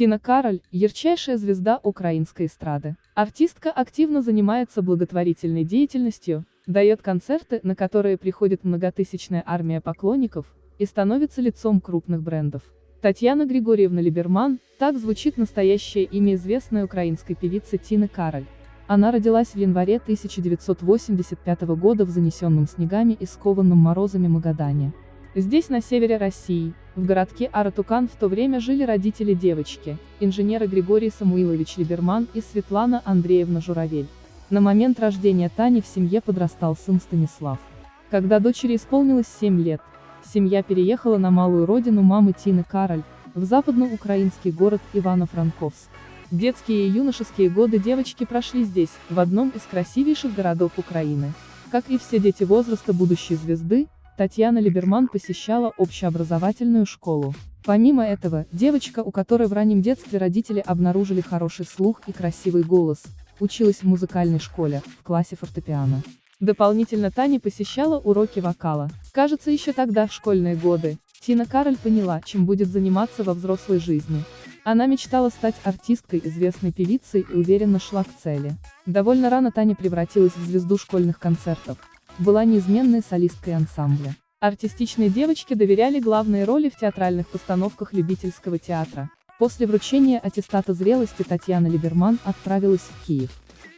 Тина Кароль – ярчайшая звезда украинской эстрады. Артистка активно занимается благотворительной деятельностью, дает концерты, на которые приходит многотысячная армия поклонников, и становится лицом крупных брендов. Татьяна Григорьевна Либерман – так звучит настоящее имя известной украинской певицы Тины Кароль. Она родилась в январе 1985 года в занесенном снегами и скованном морозами Магадане. Здесь, на севере России, в городке Аратукан в то время жили родители девочки, инженеры Григорий Самуилович Либерман и Светлана Андреевна Журавель. На момент рождения Тани в семье подрастал сын Станислав. Когда дочери исполнилось 7 лет, семья переехала на малую родину мамы Тины Кароль, в западноукраинский город Ивано-Франковск. Детские и юношеские годы девочки прошли здесь, в одном из красивейших городов Украины. Как и все дети возраста будущей звезды, Татьяна Либерман посещала общеобразовательную школу. Помимо этого, девочка, у которой в раннем детстве родители обнаружили хороший слух и красивый голос, училась в музыкальной школе, в классе фортепиано. Дополнительно Таня посещала уроки вокала. Кажется, еще тогда, в школьные годы, Тина Кароль поняла, чем будет заниматься во взрослой жизни. Она мечтала стать артисткой, известной певицей и уверенно шла к цели. Довольно рано Таня превратилась в звезду школьных концертов была неизменной солисткой ансамбля. Артистичные девочки доверяли главные роли в театральных постановках любительского театра. После вручения аттестата зрелости Татьяна Либерман отправилась в Киев.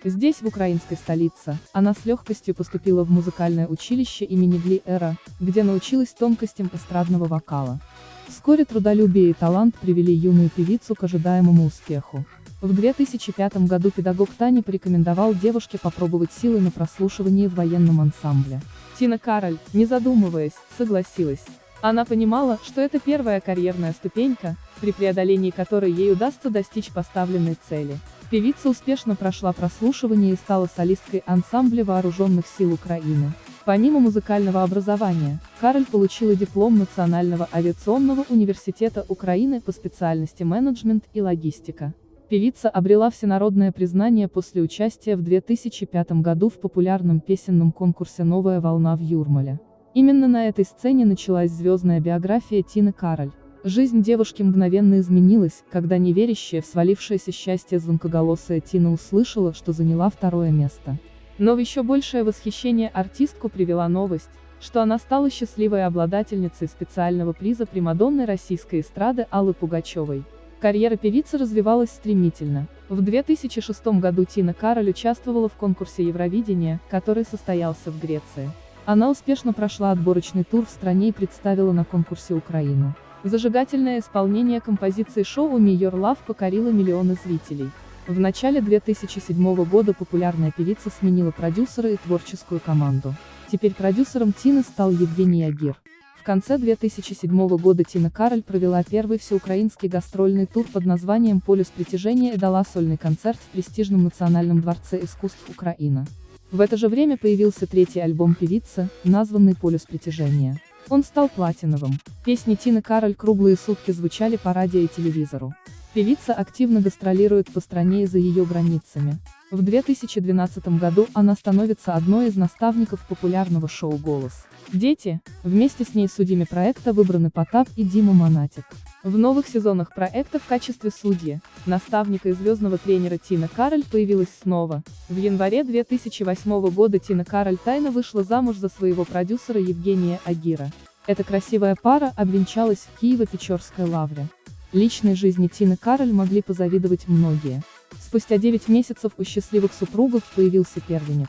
Здесь, в украинской столице, она с легкостью поступила в музыкальное училище имени Гли Эра, где научилась тонкостям эстрадного вокала. Вскоре трудолюбие и талант привели юную певицу к ожидаемому успеху. В 2005 году педагог Тани порекомендовал девушке попробовать силы на прослушивании в военном ансамбле. Тина Кароль, не задумываясь, согласилась. Она понимала, что это первая карьерная ступенька, при преодолении которой ей удастся достичь поставленной цели. Певица успешно прошла прослушивание и стала солисткой ансамбля Вооруженных сил Украины. Помимо музыкального образования, Кароль получила диплом Национального авиационного университета Украины по специальности менеджмент и логистика. Певица обрела всенародное признание после участия в 2005 году в популярном песенном конкурсе «Новая волна» в Юрмале. Именно на этой сцене началась звездная биография Тины Кароль. Жизнь девушки мгновенно изменилась, когда неверящая в свалившееся счастье звонкоголосая Тина услышала, что заняла второе место. Но в еще большее восхищение артистку привела новость, что она стала счастливой обладательницей специального приза Примадонны российской эстрады Аллы Пугачевой. Карьера певицы развивалась стремительно. В 2006 году Тина Кароль участвовала в конкурсе Евровидения, который состоялся в Греции. Она успешно прошла отборочный тур в стране и представила на конкурсе Украину. Зажигательное исполнение композиции шоу «Me Your Love» покорило миллионы зрителей. В начале 2007 года популярная певица сменила продюсера и творческую команду. Теперь продюсером Тины стал Евгений Агир. В конце 2007 года Тина Кароль провела первый всеукраинский гастрольный тур под названием «Полюс притяжения» и дала сольный концерт в престижном Национальном дворце искусств Украина. В это же время появился третий альбом певицы, названный «Полюс притяжения». Он стал платиновым. Песни Тины Кароль круглые сутки звучали по радио и телевизору. Певица активно гастролирует по стране и за ее границами. В 2012 году она становится одной из наставников популярного шоу «Голос». Дети, вместе с ней судьями проекта выбраны Потап и Дима Монатик. В новых сезонах проекта в качестве судьи, наставника и звездного тренера Тина Кароль появилась снова. В январе 2008 года Тина Кароль тайно вышла замуж за своего продюсера Евгения Агира. Эта красивая пара обвенчалась в Киево-Печорской лавре. Личной жизни Тины Кароль могли позавидовать многие. Спустя 9 месяцев у счастливых супругов появился первенец.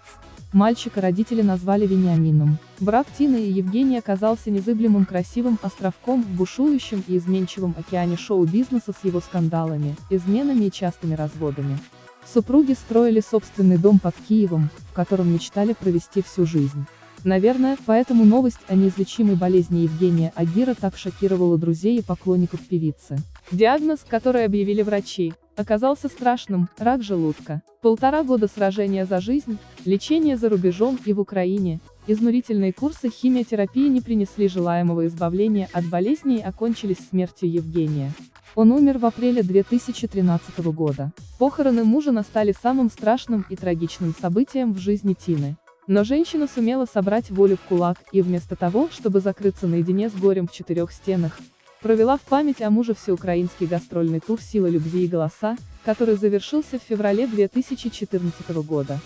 Мальчика родители назвали Вениамином. Брак Тины и Евгения оказался незыблемым красивым островком в бушующем и изменчивом океане шоу-бизнеса с его скандалами, изменами и частыми разводами. Супруги строили собственный дом под Киевом, в котором мечтали провести всю жизнь. Наверное, поэтому новость о неизлечимой болезни Евгения Агира так шокировала друзей и поклонников певицы. Диагноз, который объявили врачи, оказался страшным – рак желудка. Полтора года сражения за жизнь, лечение за рубежом и в Украине, изнурительные курсы химиотерапии не принесли желаемого избавления от болезни и окончились смертью Евгения. Он умер в апреле 2013 года. Похороны мужа настали самым страшным и трагичным событием в жизни Тины. Но женщина сумела собрать волю в кулак, и вместо того, чтобы закрыться наедине с горем в четырех стенах, провела в память о муже всеукраинский гастрольный тур «Сила любви и голоса», который завершился в феврале 2014 года.